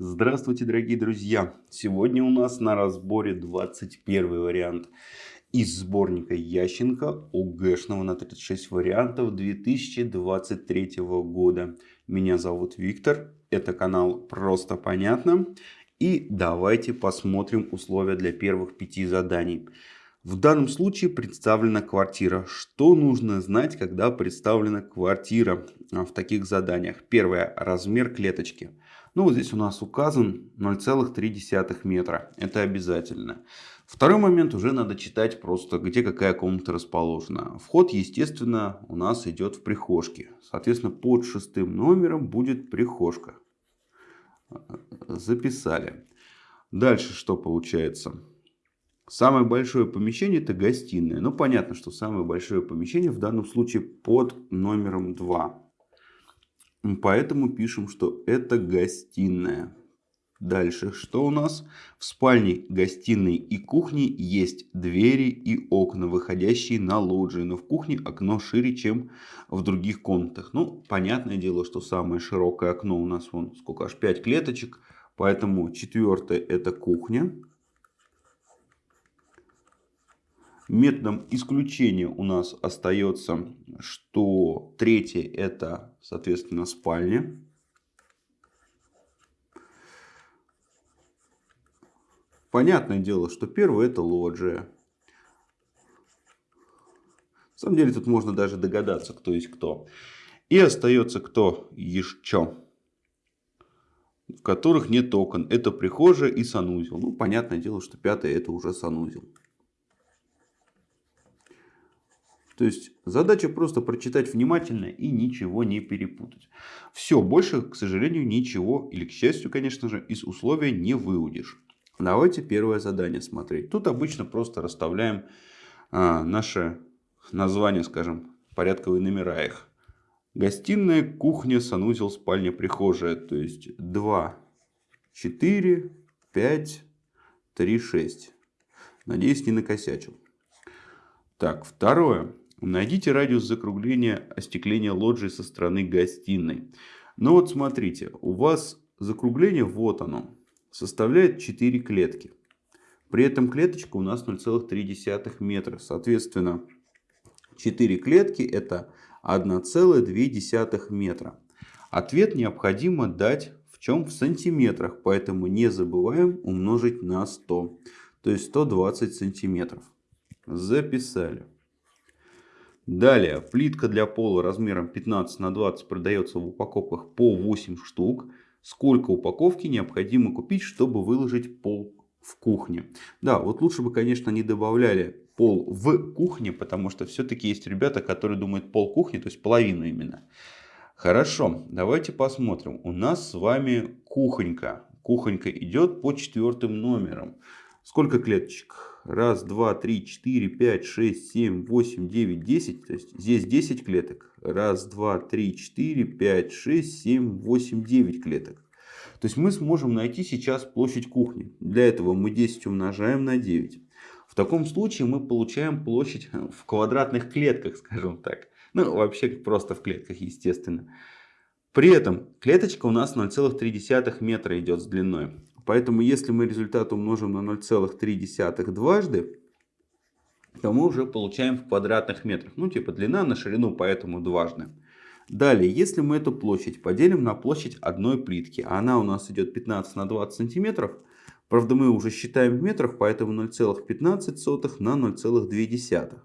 Здравствуйте, дорогие друзья! Сегодня у нас на разборе 21 вариант из сборника Ященко ОГЭшного на 36 вариантов 2023 года. Меня зовут Виктор, это канал Просто Понятно. И давайте посмотрим условия для первых пяти заданий. В данном случае представлена квартира. Что нужно знать, когда представлена квартира а, в таких заданиях? Первое. Размер клеточки. Ну, вот здесь у нас указан 0,3 метра. Это обязательно. Второй момент уже надо читать просто, где какая комната расположена. Вход, естественно, у нас идет в прихожке. Соответственно, под шестым номером будет прихожка. Записали. Дальше что получается? Самое большое помещение это гостиная. Ну, понятно, что самое большое помещение в данном случае под номером 2. Поэтому пишем, что это гостиная. Дальше, что у нас? В спальне, гостиной и кухне есть двери и окна, выходящие на лоджии. Но в кухне окно шире, чем в других комнатах. Ну, понятное дело, что самое широкое окно у нас, вон, сколько, аж 5 клеточек. Поэтому четвертое это кухня. Методом исключения у нас остается, что третье это, соответственно, спальня. Понятное дело, что первое это лоджия. На самом деле тут можно даже догадаться, кто есть кто. И остается кто еще, в которых нет окон. Это прихожая и санузел. Ну, понятное дело, что пятое это уже санузел. То есть задача просто прочитать внимательно и ничего не перепутать. Все, больше, к сожалению, ничего, или к счастью, конечно же, из условия не выудишь. Давайте первое задание смотреть. Тут обычно просто расставляем а, наше название, скажем, порядковые номера их. Гостиная, кухня, санузел, спальня, прихожая. То есть 2, 4, 5, 3, 6. Надеюсь, не накосячил. Так, второе. Найдите радиус закругления остекления лоджии со стороны гостиной. Ну вот смотрите, у вас закругление, вот оно, составляет 4 клетки. При этом клеточка у нас 0,3 метра. Соответственно, 4 клетки это 1,2 метра. Ответ необходимо дать в чем? В сантиметрах. Поэтому не забываем умножить на 100. То есть 120 сантиметров. Записали. Далее, плитка для пола размером 15 на 20 продается в упаковках по 8 штук. Сколько упаковки необходимо купить, чтобы выложить пол в кухне? Да, вот лучше бы, конечно, не добавляли пол в кухне, потому что все-таки есть ребята, которые думают пол кухни, то есть половину именно. Хорошо, давайте посмотрим. У нас с вами кухонька. Кухонька идет по четвертым номерам. Сколько клеточек? Раз, два, три, четыре, пять, шесть, семь, восемь, девять, десять. То есть здесь 10 клеток. Раз, два, три, четыре, пять, шесть, семь, восемь, девять клеток. То есть мы сможем найти сейчас площадь кухни. Для этого мы 10 умножаем на 9. В таком случае мы получаем площадь в квадратных клетках, скажем так. Ну, вообще просто в клетках, естественно. При этом клеточка у нас 0,3 метра идет с длиной. Поэтому если мы результат умножим на 0,3 дважды, то мы уже получаем в квадратных метрах. Ну типа длина на ширину, поэтому дважды. Далее, если мы эту площадь поделим на площадь одной плитки, а она у нас идет 15 на 20 сантиметров, правда мы уже считаем в метрах, поэтому 0,15 на 0,2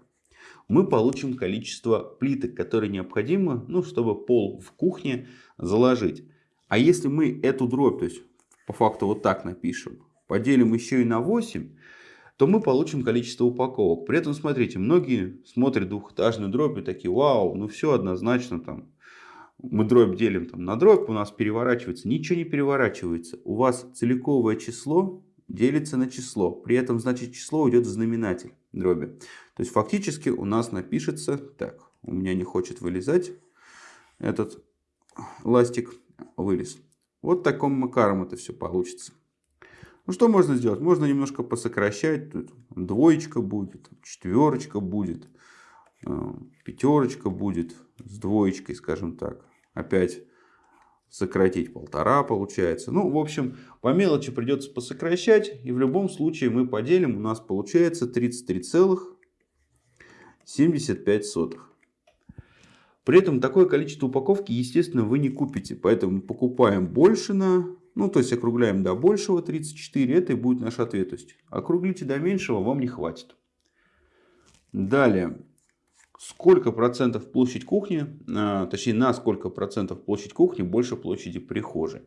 мы получим количество плиток, которые необходимо, ну, чтобы пол в кухне заложить. А если мы эту дробь, то есть по факту вот так напишем, поделим еще и на 8, то мы получим количество упаковок. При этом, смотрите, многие смотрят двухэтажную дробь и такие, вау, ну все однозначно там. Мы дробь делим там на дробь, у нас переворачивается. Ничего не переворачивается. У вас целиковое число делится на число. При этом, значит, число уйдет в знаменатель дроби. То есть, фактически у нас напишется, так, у меня не хочет вылезать этот ластик, вылез. Вот таким макаром это все получится. Ну что можно сделать? Можно немножко посокращать. Тут двоечка будет, четверочка будет, э, пятерочка будет с двоечкой, скажем так. Опять сократить полтора получается. Ну, в общем, по мелочи придется посокращать. И в любом случае мы поделим. У нас получается 33,75. При этом такое количество упаковки, естественно, вы не купите. Поэтому покупаем больше на... Ну, то есть округляем до большего 34. Это и будет наш ответ. То есть округлите до меньшего, вам не хватит. Далее. Сколько процентов площадь кухни, а, точнее на сколько процентов площадь кухни больше площади прихожей.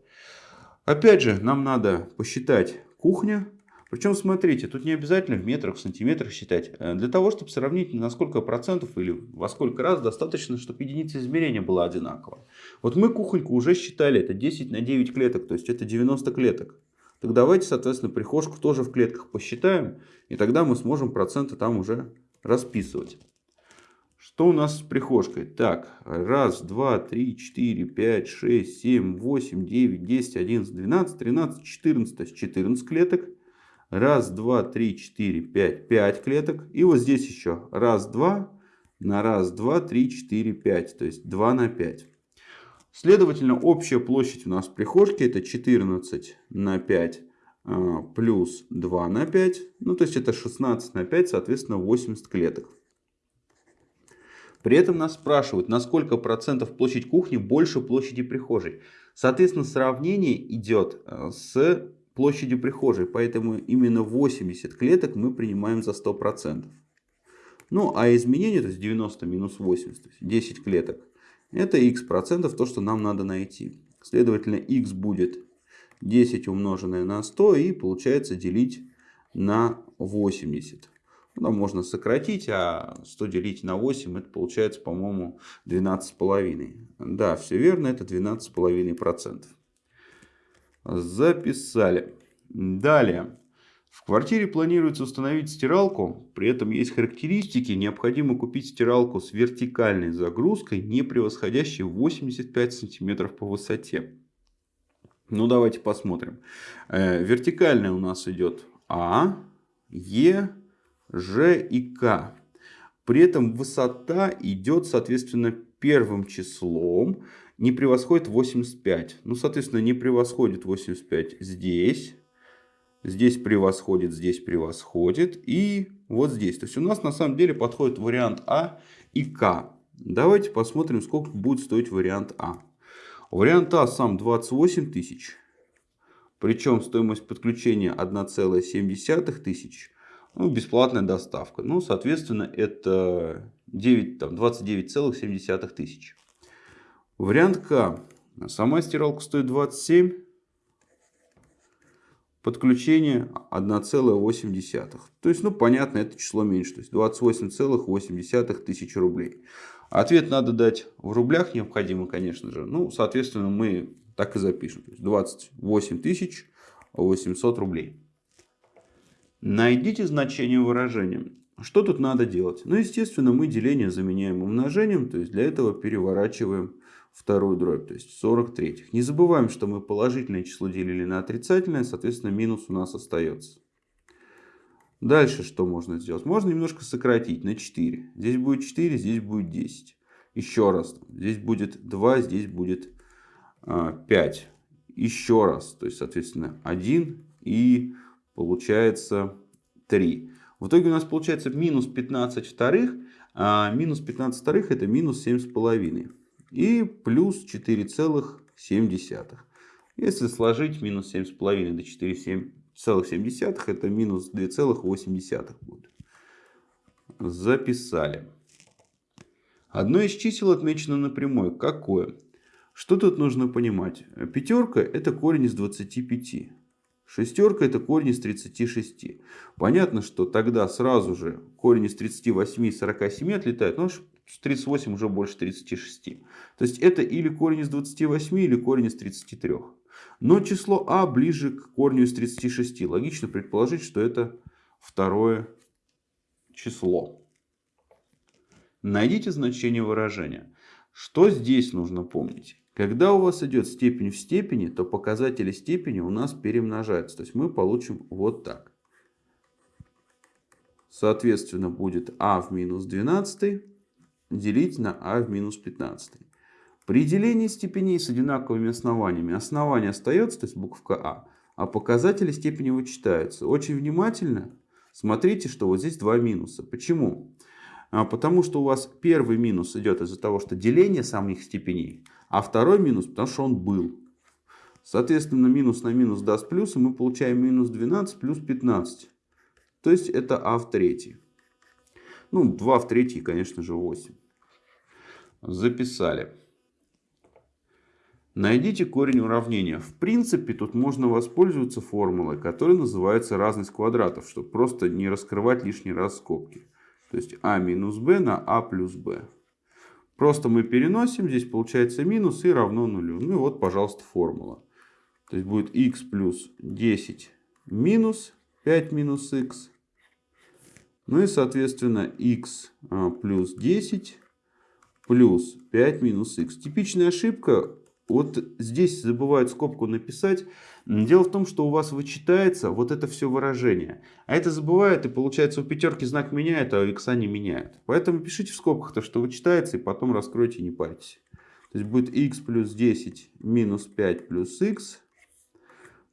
Опять же, нам надо посчитать кухня причем, смотрите, тут не обязательно в метрах, в сантиметрах считать. Э, для того, чтобы сравнить, на сколько процентов или во сколько раз достаточно, чтобы единица измерения была одинакова. Вот мы кухоньку уже считали, это 10 на 9 клеток, то есть это 90 клеток. Так давайте, соответственно, прихожку тоже в клетках посчитаем, и тогда мы сможем проценты там уже расписывать. Что у нас с прихожкой? Так, раз, два, три, четыре, пять, шесть, семь, восемь, девять, десять, одиннадцать, двенадцать, тринадцать, четырнадцать. То есть 14 клеток. Раз, два, три, четыре, пять. Пять клеток. И вот здесь еще раз, два на раз, два, три, четыре, пять. То есть 2 на 5. Следовательно, общая площадь у нас в прихожке это 14 на 5 а, плюс 2 на 5. Ну, то есть это 16 на 5, соответственно, 80 клеток. При этом нас спрашивают, на сколько процентов площадь кухни больше площади прихожей. Соответственно, сравнение идет э, с площадью прихожей, поэтому именно 80 клеток мы принимаем за 100%. Ну, а изменение, то есть 90 минус 80, то есть 10 клеток, это x процентов, то, что нам надо найти. Следовательно, x будет 10 умноженное на 100 и получается делить на 80. Ну, можно сократить, а 100 делить на 8, это получается, по-моему, 12,5. Да, все верно, это 12,5%. Записали. Далее. В квартире планируется установить стиралку, при этом есть характеристики, необходимо купить стиралку с вертикальной загрузкой, не превосходящей 85 см по высоте. Ну давайте посмотрим. Э, вертикальная у нас идет А, Е, Ж и К. При этом высота идет соответственно первым числом не превосходит 85. Ну, соответственно, не превосходит 85 здесь. Здесь превосходит, здесь превосходит. И вот здесь. То есть у нас на самом деле подходит вариант А и К. Давайте посмотрим, сколько будет стоить вариант А. Вариант А сам 28 тысяч. Причем стоимость подключения 1,7 тысяч. Ну, бесплатная доставка. Ну, соответственно, это 29,7 тысяч. Вариант К. Сама стиралка стоит 27. Подключение 1,8. То есть, ну, понятно, это число меньше. То есть, 28,8 тысяч рублей. Ответ надо дать в рублях необходимо, конечно же. Ну, соответственно, мы так и запишем. То есть 28 тысяч 800 рублей. Найдите значение выражения. Что тут надо делать? Ну, естественно, мы деление заменяем умножением. То есть, для этого переворачиваем вторую дробь, то есть 43. Не забываем, что мы положительное число делили на отрицательное, соответственно, минус у нас остается. Дальше что можно сделать? Можно немножко сократить на 4. Здесь будет 4, здесь будет 10. Еще раз. Здесь будет 2, здесь будет 5. А, Еще раз. То есть, соответственно, 1 и получается 3. В итоге у нас получается минус 15 вторых. А минус 15 вторых это минус 7,5 и плюс 4,7. Если сложить минус 7,5 до 4,7 это минус 2,8 будет. Записали. Одно из чисел отмечено напрямую. Какое? Что тут нужно понимать? Пятерка это корень из 25. Шестерка это корень из 36. Понятно, что тогда сразу же корень из 38 и 47 отлетает. Но 38 уже больше 36. То есть это или корень из 28, или корень из 33. Но число а ближе к корню из 36. Логично предположить, что это второе число. Найдите значение выражения. Что здесь нужно помнить? Когда у вас идет степень в степени, то показатели степени у нас перемножаются. То есть мы получим вот так. Соответственно, будет а в минус 12 делить на а в минус 15. При делении степеней с одинаковыми основаниями основание остается, то есть буковка А, а показатели степени вычитаются. Очень внимательно смотрите, что вот здесь два минуса. Почему? А, потому что у вас первый минус идет из-за того, что деление самих степеней, а второй минус, потому что он был. Соответственно, минус на минус даст плюс, и мы получаем минус 12 плюс 15. То есть это а в третьей. Ну, 2 в третьей, конечно же, 8. Записали. Найдите корень уравнения. В принципе, тут можно воспользоваться формулой, которая называется разность квадратов, чтобы просто не раскрывать лишний раз скобки. То есть а минус b на а плюс b. Просто мы переносим, здесь получается минус и равно нулю. Ну и вот, пожалуйста, формула. То есть будет x плюс 10 минус 5 минус x. Ну и, соответственно, x а, плюс 10 плюс 5 минус x. Типичная ошибка вот здесь забывают скобку написать. Дело в том, что у вас вычитается вот это все выражение. А это забывают, и получается у пятерки знак меняет, а у икса не меняет. Поэтому пишите в скобках то, что вычитается, и потом раскройте, не парьтесь. То есть будет x плюс 10 минус 5 плюс x.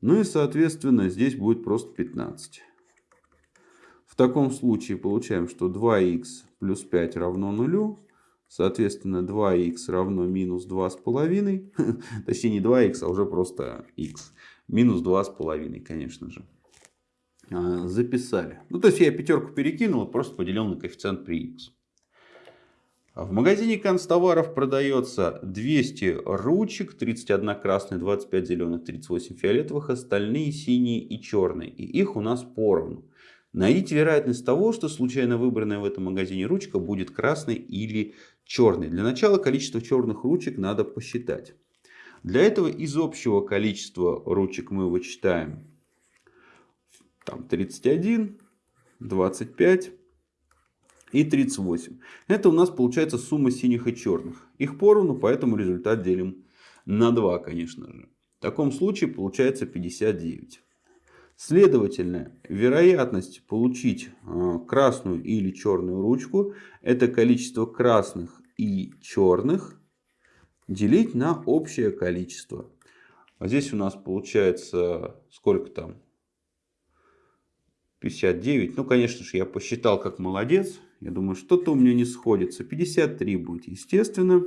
Ну и соответственно здесь будет просто 15. В таком случае получаем, что 2х плюс 5 равно нулю. Соответственно, 2х равно минус 2,5. Точнее, не 2х, а уже просто х. Минус 2,5, конечно же. А, записали. Ну, то есть, я пятерку перекинул, просто поделил на коэффициент при х. В магазине констоваров продается 200 ручек, 31 красная, 25 зеленых, 38 фиолетовых, остальные синие и черные. И их у нас поровну. Найдите вероятность того, что случайно выбранная в этом магазине ручка будет красной или черной. Для начала количество черных ручек надо посчитать. Для этого из общего количества ручек мы вычитаем там, 31, 25 и 38. Это у нас получается сумма синих и черных. Их поровну, поэтому результат делим на 2, конечно же. В таком случае получается 59. Следовательно, вероятность получить а, красную или черную ручку – это количество красных и черных делить на общее количество. А здесь у нас получается сколько там? 59. Ну, конечно же, я посчитал как молодец. Я думаю, что-то у меня не сходится. 53 будет, естественно.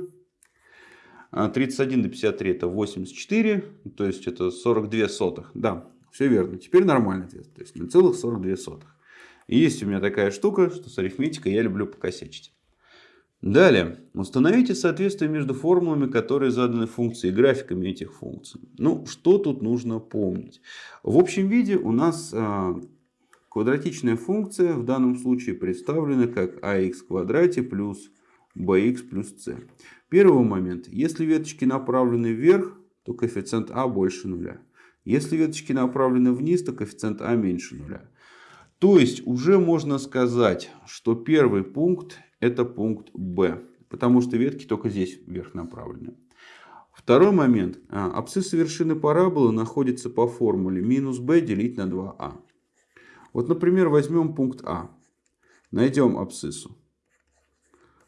31 а до 53 это 84. То есть это 42 сотых. Да, все верно. Теперь нормальный ответ. То есть 0,42. И есть у меня такая штука, что с арифметикой я люблю покосячить. Далее. Установите соответствие между формулами, которые заданы функции, и графиками этих функций. Ну, что тут нужно помнить? В общем виде у нас а, квадратичная функция в данном случае представлена как ax квадрате плюс bx плюс c. Первый момент. Если веточки направлены вверх, то коэффициент а больше нуля. Если веточки направлены вниз, то коэффициент А меньше нуля. То есть уже можно сказать, что первый пункт это пункт Б. Потому что ветки только здесь вверх направлены. Второй момент. А, абсцисса вершины параболы находится по формуле минус b делить на 2а. А. Вот, например, возьмем пункт А. Найдем абсциссу.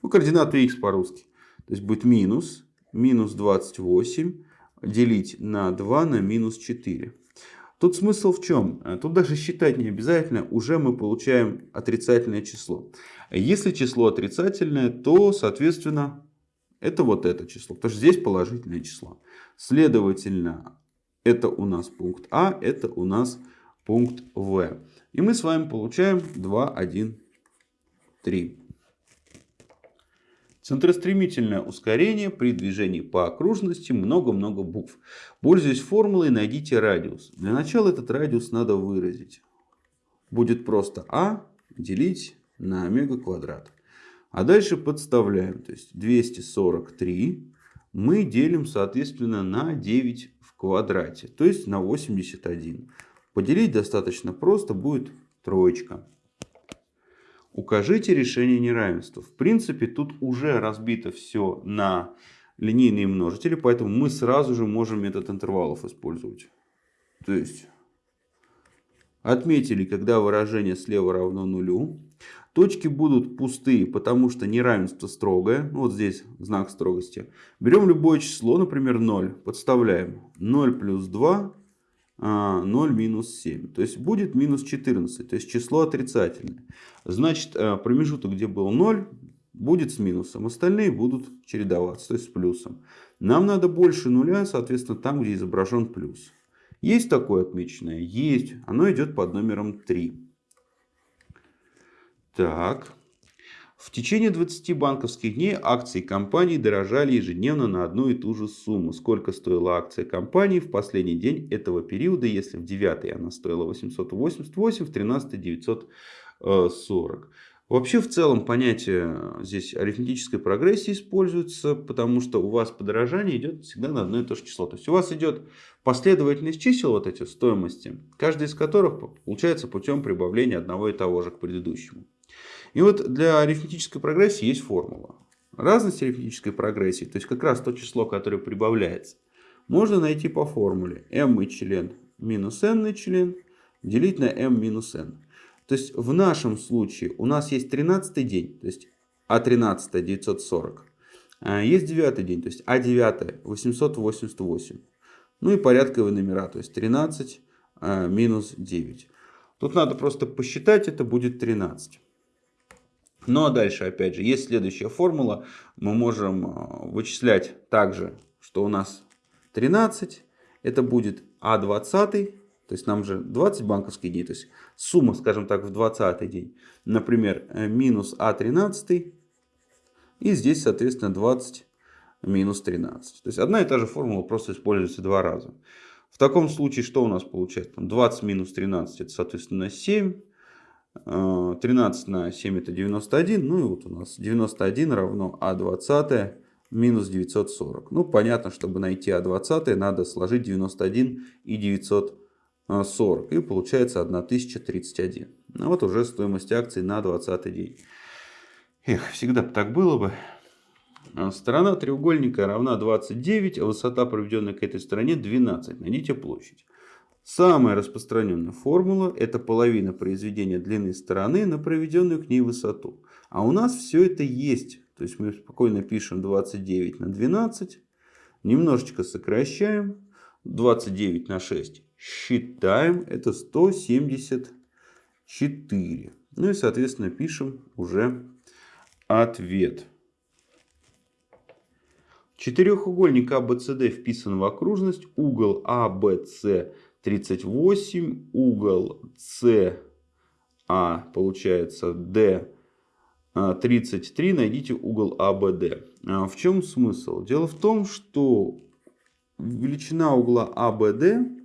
Ну, координаты x по-русски. То есть будет минус, минус 28 делить на 2 на минус 4. Тут смысл в чем? Э, тут даже считать не обязательно, уже мы получаем отрицательное число. Если число отрицательное, то, соответственно, это вот это число. Потому что здесь положительное число. Следовательно, это у нас пункт А, это у нас пункт В. И мы с вами получаем 2, 1, 3. Центростремительное ускорение при движении по окружности много-много букв. Пользуясь формулой, найдите радиус. Для начала этот радиус надо выразить. Будет просто а делить на омега квадрат. А дальше подставляем. То есть 243 мы делим, соответственно, на 9 в квадрате. То есть на 81. Поделить достаточно просто, будет троечка. Укажите решение неравенства. В принципе, тут уже разбито все на линейные множители, поэтому мы сразу же можем метод интервалов использовать. То есть, отметили, когда выражение слева равно нулю. Точки будут пустые, потому что неравенство строгое. Вот здесь знак строгости. Берем любое число, например 0. Подставляем 0 плюс 2, 0 а, минус 7. То есть будет минус 14. То есть число отрицательное. Значит э, промежуток, где был 0, будет с минусом. Остальные будут чередоваться, то есть с плюсом. Нам надо больше нуля, соответственно, там, где изображен плюс. Есть такое отмеченное? Есть. Оно идет под номером 3. Так. В течение 20 банковских дней акции компании дорожали ежедневно на одну и ту же сумму. Сколько стоила акция компании в последний день этого периода, если в 9 она стоила 888, в 13 940. Вообще в целом понятие здесь арифметической прогрессии используется, потому что у вас подорожание идет всегда на одно и то же число. То есть у вас идет последовательность чисел, вот эти стоимости, каждый из которых получается путем прибавления одного и того же к предыдущему. И вот для арифметической прогрессии есть формула. Разность арифметической прогрессии, то есть как раз то число, которое прибавляется, можно найти по формуле m член минус n член делить на m минус n. То есть в нашем случае у нас есть 13 день, то есть А13 940. А есть 9 день, то есть А9 888. Ну и порядковые номера, то есть 13 а, минус 9. Тут надо просто посчитать, это будет 13. Ну а дальше, опять же, есть следующая формула. Мы можем а, вычислять также, что у нас 13. Это будет А20. То есть нам же 20 банковских дней. То есть сумма, скажем так, в 20 день. Например, э, минус А13. И здесь, соответственно, 20 минус 13. То есть одна и та же формула просто используется два раза. В таком случае что у нас получается? 20 минус 13 это, соответственно, 7. 13 э, на 7 это 91. Ну и вот у нас 91 равно А20 минус 940. Ну понятно, чтобы найти А20 надо сложить 91 и 940. И получается 1031. Ну вот уже стоимость акций на 20 день. Эх, всегда бы так было бы. А сторона треугольника равна 29, а высота, проведенная к этой стороне, 12. Найдите площадь. Самая распространенная формула – это половина произведения длины стороны на проведенную к ней высоту. А у нас все это есть. То есть мы спокойно пишем 29 на 12, немножечко сокращаем, 29 на 6 считаем, это 174. Ну и соответственно пишем уже ответ. Четырехугольник ABCD а вписан в окружность, угол ABC – 38, угол С, А получается D 33, найдите угол АБД. А в чем смысл? Дело в том, что величина угла АБД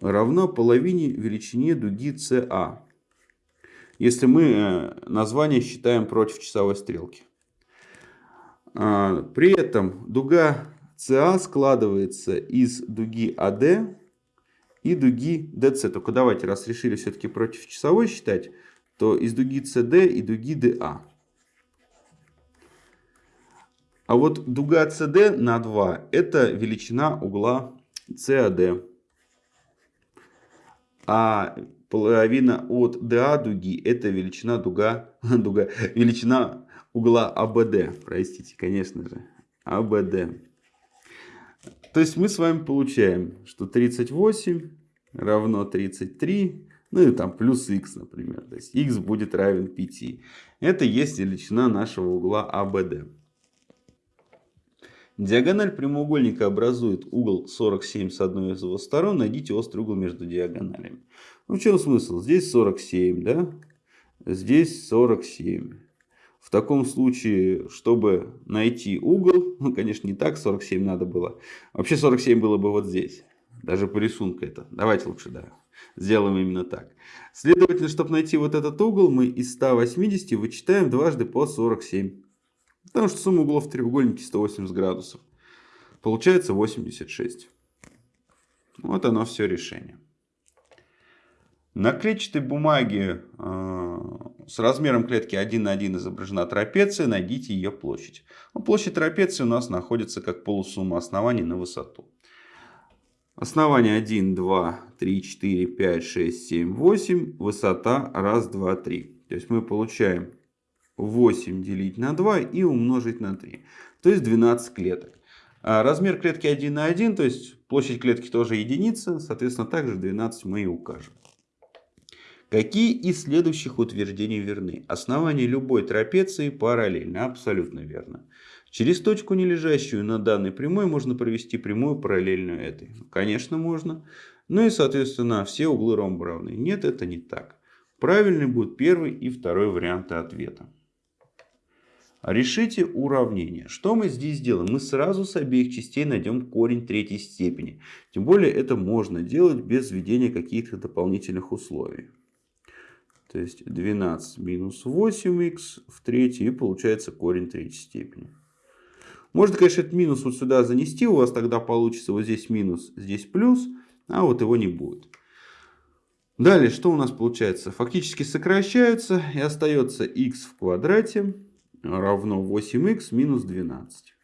равна половине величине дуги СА. Если мы э, название считаем против часовой стрелки. А, при этом дуга СА складывается из дуги АД и дуги DC. Только давайте, раз решили все-таки против часовой считать, то из дуги CD и дуги DA. А вот дуга CD на 2 это величина угла CAD. А половина от DA дуги это величина дуга, дуга величина угла ABD. Простите, конечно же. ABD. То есть мы с вами получаем, что 38 равно 33, ну и там плюс x, например. То есть x будет равен 5. Это есть величина нашего угла ABD. Диагональ прямоугольника образует угол 47 с одной из его сторон. Найдите острый угол между диагоналями. Ну, в чем смысл? Здесь 47, да? Здесь 47. В таком случае, чтобы найти угол, ну, конечно, не так 47 надо было. Вообще 47 было бы вот здесь. Даже по рисунку это. Давайте лучше, да, сделаем именно так. Следовательно, чтобы найти вот этот угол, мы из 180 вычитаем дважды по 47. Потому что сумма углов в треугольнике 180 градусов. Получается 86. Вот оно все решение. На клетчатой бумаге э, с размером клетки 1 на 1 изображена трапеция. Найдите ее площадь. Ну, площадь трапеции у нас находится как полусумма оснований на высоту. Основание 1, 2, 3, 4, 5, 6, 7, 8. Высота 1, 2, 3. То есть мы получаем 8 делить на 2 и умножить на 3. То есть 12 клеток. А размер клетки 1 на 1, то есть площадь клетки тоже единица, соответственно также 12 мы и укажем. Какие из следующих утверждений верны? Основание любой трапеции параллельно. Абсолютно верно. Через точку, не лежащую на данной прямой, можно провести прямую параллельную этой. Конечно, можно. Ну и, соответственно, все углы ромба равны. Нет, это не так. Правильный будет первый и второй варианты ответа. Решите уравнение. Что мы здесь делаем? Мы сразу с обеих частей найдем корень третьей степени. Тем более это можно делать без введения каких-то дополнительных условий. То есть 12 минус 8х в третьей и получается корень третьей степени. Можно, конечно, этот минус вот сюда занести. У вас тогда получится вот здесь минус, здесь плюс. А вот его не будет. Далее, что у нас получается? Фактически сокращаются и остается x в квадрате равно 8х минус 12.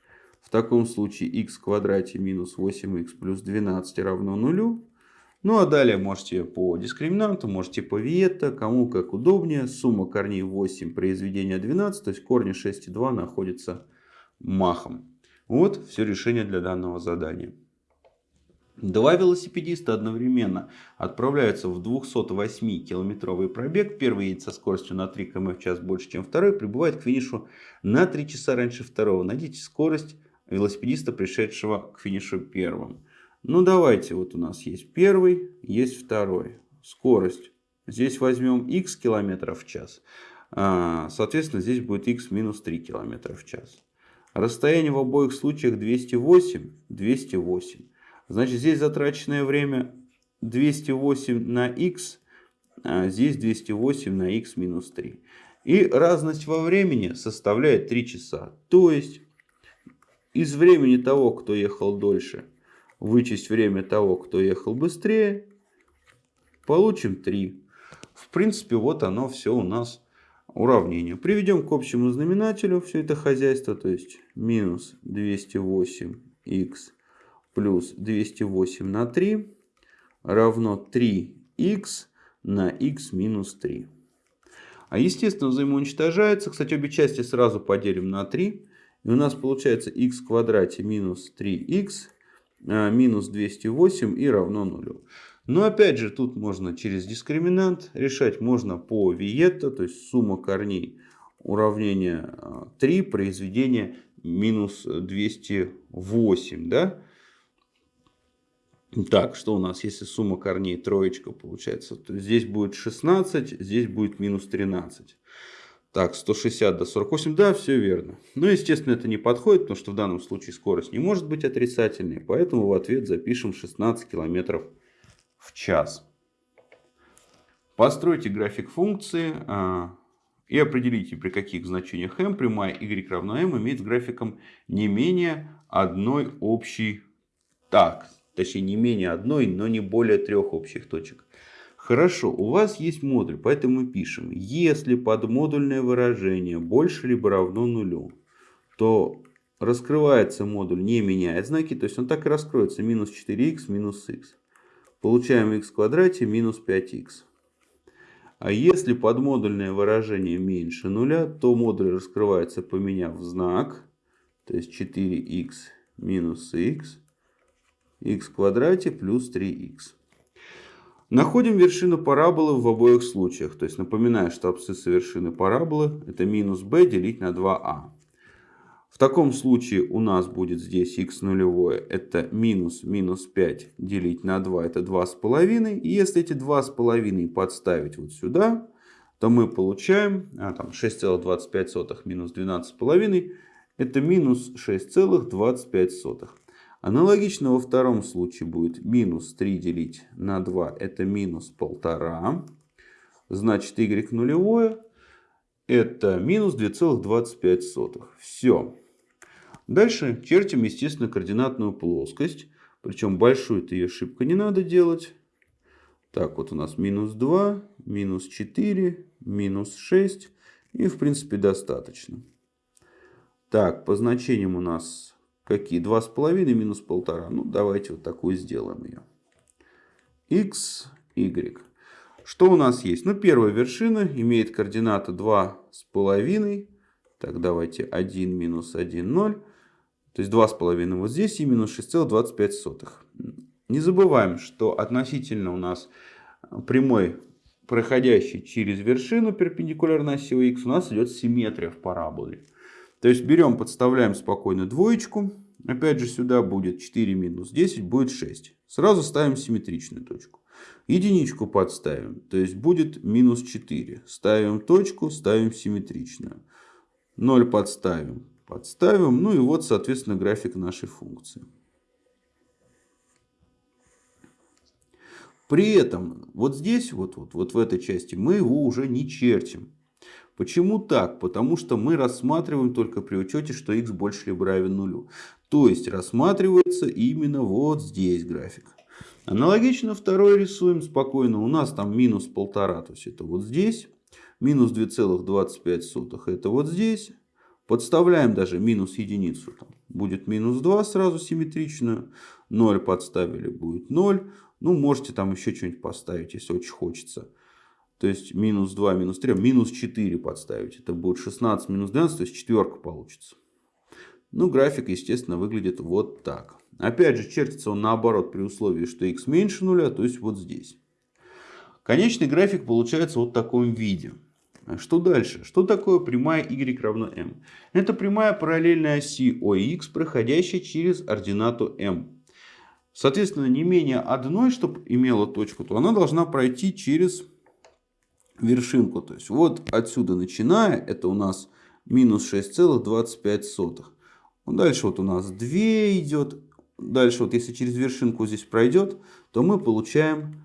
В таком случае x в квадрате минус 8х плюс 12 равно нулю. Ну а далее можете по дискриминанту, можете по виетто, кому как удобнее. Сумма корней 8, произведение 12, то есть корни 6 и 2 находятся махом. Вот все решение для данного задания. Два велосипедиста одновременно отправляются в 208-километровый пробег. Первый едет со скоростью на 3 км в час больше, чем второй. Прибывает к финишу на 3 часа раньше второго. Найдите скорость велосипедиста, пришедшего к финишу первым. Ну давайте, вот у нас есть первый, есть второй. Скорость. Здесь возьмем x километров в час. А, соответственно, здесь будет x минус 3 километра в час. Расстояние в обоих случаях 208, 208. Значит, здесь затраченное время 208 на x, а здесь 208 на x минус 3. И разность во времени составляет 3 часа. То есть, из времени того, кто ехал дольше, вычесть время того, кто ехал быстрее, получим 3. В принципе, вот оно все у нас уравнение. Приведем к общему знаменателю все это хозяйство, то есть минус 208х плюс 208 на 3 равно 3х на х минус 3. А естественно взаимоуничтожаются. Кстати, обе части сразу поделим на 3. И у нас получается х в квадрате минус 3х а, минус 208 и равно нулю. Но опять же, тут можно через дискриминант решать. Можно по виетто, то есть сумма корней уравнения 3, а, произведение минус 208. Да? Так, что у нас, если сумма корней троечка получается, то здесь будет 16, здесь будет минус 13. Так, 160 до 48, да, все верно. Но, естественно, это не подходит, потому что в данном случае скорость не может быть отрицательной. Поэтому в ответ запишем 16 км в час. Постройте график функции а, и определите, при каких значениях m прямая y равна m имеет с графиком не менее одной общей... Так, точнее не менее одной, но не более трех общих точек. Хорошо, у вас есть модуль, поэтому мы пишем, если подмодульное выражение больше либо равно нулю, то раскрывается модуль, не меняет знаки, то есть он так и раскроется, минус 4х минус х. Получаем х в квадрате минус 5х. А если подмодульное выражение меньше нуля, то модуль раскрывается, поменяв знак, то есть 4х минус х, х в квадрате плюс 3х. Находим вершину параболы в обоих случаях. То есть напоминаю, что абсцисса вершины параболы это минус b делить на 2а. В таком случае у нас будет здесь x нулевое. Это минус минус 5 делить на 2. Это 2,5. И если эти 2,5 подставить вот сюда, то мы получаем а, там 6,25 минус 12,5. Это минус 6,25. Аналогично во втором случае будет минус 3 делить на 2. Это минус 1,5. Значит y нулевое. Это минус 2,25. Все. Дальше чертим, естественно, координатную плоскость. Причем большую-то ее ошибка не надо делать. Так, вот у нас минус 2, минус 4, минус 6. И, в принципе, достаточно. Так, по значениям у нас Какие? 2,5 минус 1,5. Ну, давайте вот такую сделаем ее. x, y. Что у нас есть? Ну, первая вершина имеет координаты 2,5. Так, давайте 1 минус 1, 0. То есть 2,5 вот здесь и минус 6,25. Не забываем, что относительно у нас прямой, проходящий через вершину перпендикулярно оси х, у нас идет симметрия в параболе. То есть берем, подставляем спокойно двоечку. Опять же сюда будет 4 минус 10, будет 6. Сразу ставим симметричную точку. Единичку подставим, то есть будет минус 4. Ставим точку, ставим симметричную. 0 подставим, подставим. Ну и вот, соответственно, график нашей функции. При этом вот здесь, вот, вот, вот в этой части, мы его уже не чертим. Почему так? Потому что мы рассматриваем только при учете, что x больше либо равен нулю. То есть рассматривается именно вот здесь график. Аналогично второй рисуем спокойно. У нас там минус полтора, то есть это вот здесь. Минус 2,25 это вот здесь. Подставляем даже минус единицу. Там будет минус 2 сразу симметричную. 0 подставили, будет 0. Ну, можете там еще что-нибудь поставить, если очень хочется. То есть минус 2, минус 3, минус 4 подставить. Это будет 16 минус 12, то есть четверка получится. Ну, график, естественно, выглядит вот так. Опять же, чертится он наоборот при условии, что x меньше нуля, то есть вот здесь. Конечный график получается вот в таком виде. Что дальше? Что такое прямая y равно m? Это прямая параллельная оси OX, проходящая через ординату m. Соответственно, не менее одной, чтобы имела точку, то она должна пройти через вершинку. То есть вот отсюда начиная, это у нас минус 6,25. Дальше вот у нас 2 идет. Дальше вот если через вершинку здесь пройдет, то мы получаем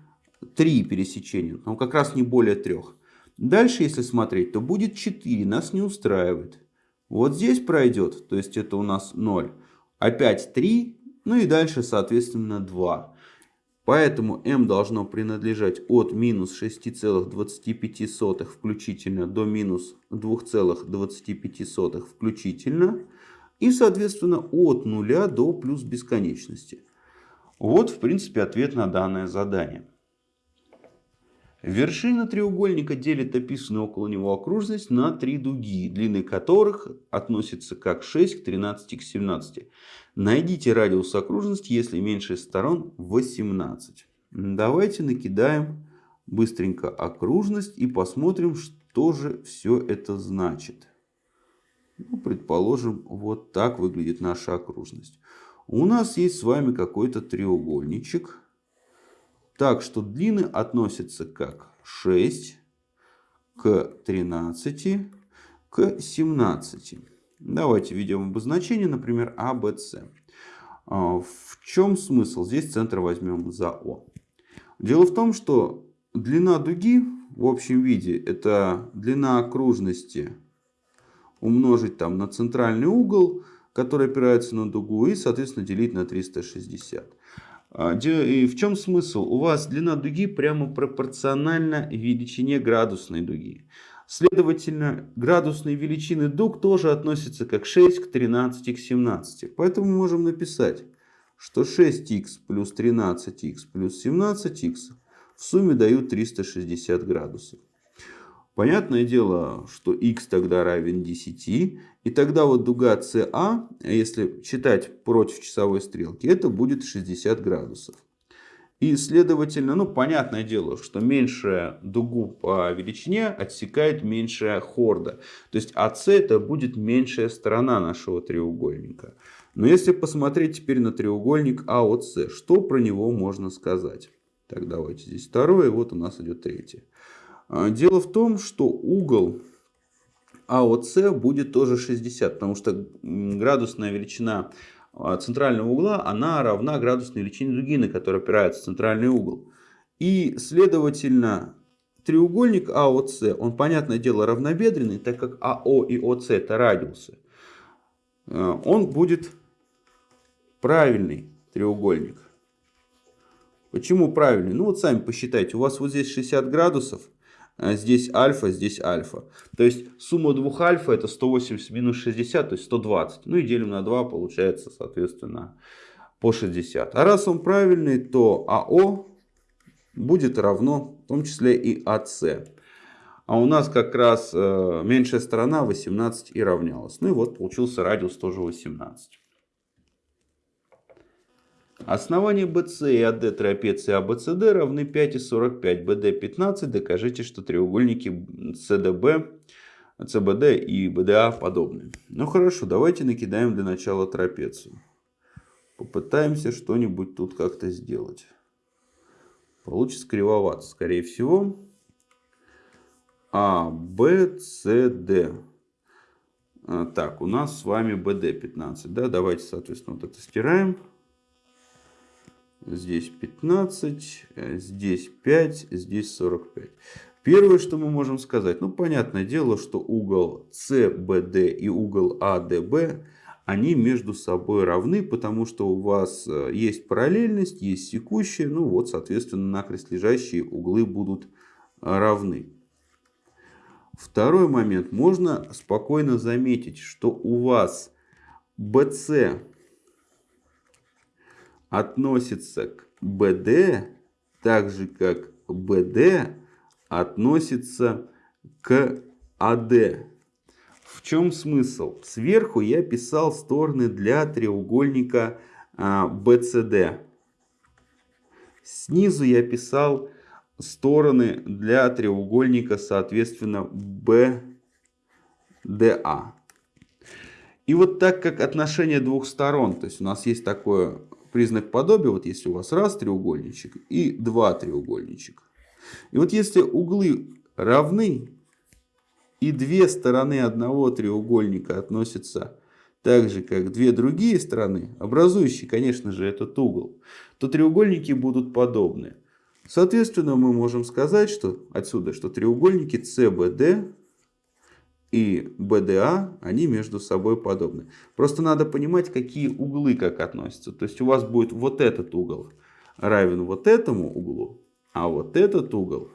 3 пересечения. Ну как раз не более 3. Дальше если смотреть, то будет 4. Нас не устраивает. Вот здесь пройдет, то есть это у нас 0. Опять 3. Ну и дальше соответственно 2. Поэтому m должно принадлежать от минус 6,25 включительно до минус 2,25 включительно. И, соответственно, от нуля до плюс бесконечности. Вот, в принципе, ответ на данное задание. Вершина треугольника делит описанную около него окружность на три дуги, длины которых относятся как 6 к 13 к 17. Найдите радиус окружности, если меньше сторон 18. Давайте накидаем быстренько окружность и посмотрим, что же все это значит. Ну, предположим, вот так выглядит наша окружность. У нас есть с вами какой-то треугольничек. Так что длины относятся как 6 к 13 к 17. Давайте введем обозначение, например, ABC. А, в чем смысл? Здесь центр возьмем за О. Дело в том, что длина дуги в общем виде это длина окружности умножить там на центральный угол, который опирается на дугу, и, соответственно, делить на 360. А, и в чем смысл? У вас длина дуги прямо пропорциональна величине градусной дуги. Следовательно, градусные величины дуг тоже относятся как 6 к 13 к 17. Поэтому мы можем написать, что 6х плюс 13х плюс 17х в сумме дают 360 градусов. Понятное дело, что x тогда равен 10. И тогда вот дуга CA, если считать против часовой стрелки, это будет 60 градусов. И следовательно, ну понятное дело, что меньшая дугу по величине отсекает меньшая хорда. То есть АС это будет меньшая сторона нашего треугольника. Но если посмотреть теперь на треугольник АОС, что про него можно сказать? Так, давайте здесь второе, вот у нас идет третье. А, дело в том, что угол АОС будет тоже 60, потому что градусная величина центрального угла, она равна градусной величине дуги, на которую опирается центральный угол. И, следовательно, треугольник АОС, он, понятное дело, равнобедренный, так как АО и ОС это радиусы. А, он будет правильный треугольник. Почему правильный? Ну вот сами посчитайте, у вас вот здесь 60 градусов, а здесь альфа, здесь альфа. То есть сумма двух альфа это 180 минус 60, то есть 120. Ну и делим на 2, получается, соответственно, по 60. А раз он правильный, то АО будет равно в том числе и АС. А у нас как раз э, меньшая сторона 18 и равнялась. Ну и вот получился радиус тоже 18. Основание BC и AD трапеции ABCD равны 5 и 45. BD 15. Докажите, что треугольники CDB, CBD и BDA подобны. Ну хорошо, давайте накидаем для начала трапецию. Попытаемся что-нибудь тут как-то сделать. Получится кривовато, скорее всего. А, Б, С, Д. А, так, у нас с вами БД 15. Да? Давайте, соответственно, вот это стираем. Здесь 15, э, здесь 5, здесь 45. Первое, что мы можем сказать, ну, понятное дело, что угол CBD и угол ADB, они между собой равны, потому что у вас э, есть параллельность, есть секущая, ну вот, соответственно, накрест лежащие углы будут равны. Второй момент. Можно спокойно заметить, что у вас BC относится к BD, так же как BD относится к AD. В чем смысл? Сверху я писал стороны для треугольника BCD. А, Снизу я писал стороны для треугольника, соответственно, BDA. И вот так как отношение двух сторон, то есть у нас есть такое признак подобия, вот если у вас раз треугольничек и два треугольничек. И вот если углы равны, и две стороны одного треугольника относятся так же, как две другие стороны, образующие, конечно же, этот угол, то треугольники будут подобны. Соответственно, мы можем сказать, что отсюда, что треугольники CBD и BDA, они между собой подобны. Просто надо понимать, какие углы как относятся. То есть у вас будет вот этот угол равен вот этому углу, а вот этот угол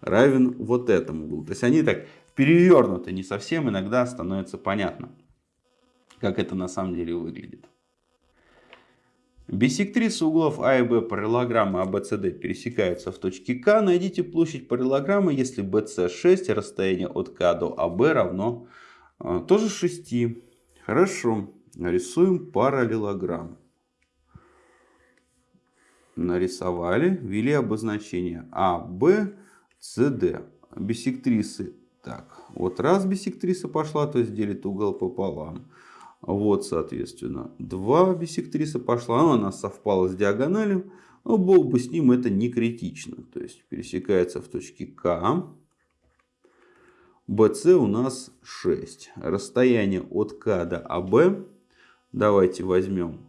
равен вот этому углу. То есть они так перевернуты не совсем, иногда становится понятно, как это на самом деле выглядит. Биссектрисы углов А и Б параллелограммы ABCD пересекаются в точке К. Найдите площадь параллелограммы, если BC 6, расстояние от К до АБ равно э, тоже 6. Хорошо. Рисуем параллелограмм. Нарисовали, ввели обозначение А, Б, С, Д. Биссектрисы. Так, вот раз биссектриса пошла, то есть делит угол пополам. Вот, соответственно, 2 биссектриса пошла, ну, она совпала с диагональю. Но бог бы с ним, это не критично. То есть пересекается в точке К. BC у нас 6. Расстояние от К до АБ. Давайте возьмем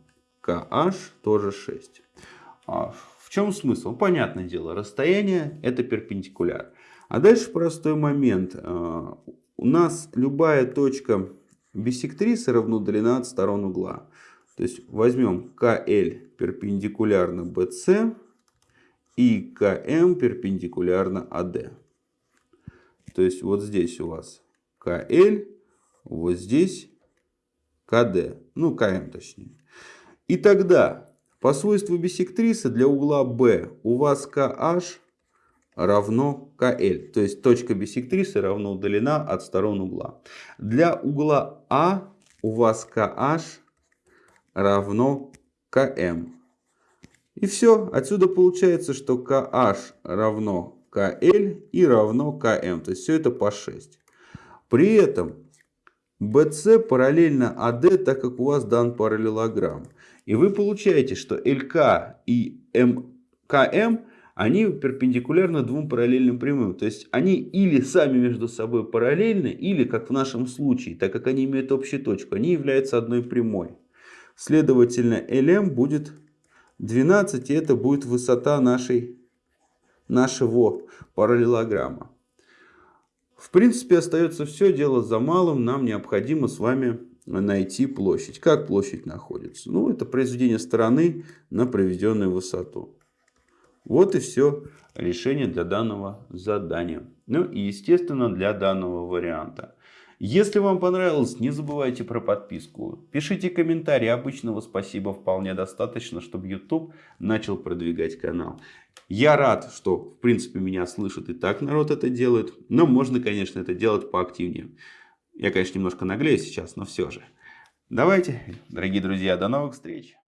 KH, тоже 6. А в чем смысл? Понятное дело, расстояние это перпендикуляр. А дальше простой момент. А, у нас любая точка Биссектрисы равно длина от сторон угла. То есть возьмем КЛ перпендикулярно BC и КМ перпендикулярно АД. То есть вот здесь у вас КЛ, вот здесь КД, ну КМ точнее. И тогда по свойству биссектрисы для угла B у вас KH равно КЛ. То есть точка биссектрисы равно удалена от сторон угла. Для угла А у вас KH равно КМ. И все. Отсюда получается, что KH равно КЛ и равно КМ. То есть все это по 6. При этом BC параллельно AD, так как у вас дан параллелограмм. И вы получаете, что ЛК и МКМ они перпендикулярны двум параллельным прямым. То есть они или сами между собой параллельны, или, как в нашем случае, так как они имеют общую точку, они являются одной прямой. Следовательно, LM будет 12, и это будет высота нашей, нашего параллелограмма. В принципе, остается все дело за малым. Нам необходимо с вами найти площадь. Как площадь находится? Ну, это произведение стороны на проведенную высоту. Вот и все решение для данного задания. Ну и естественно для данного варианта. Если вам понравилось, не забывайте про подписку. Пишите комментарии. Обычного спасибо вполне достаточно, чтобы YouTube начал продвигать канал. Я рад, что в принципе меня слышат и так народ это делает. Но можно, конечно, это делать поактивнее. Я, конечно, немножко наглею сейчас, но все же. Давайте, дорогие друзья, до новых встреч.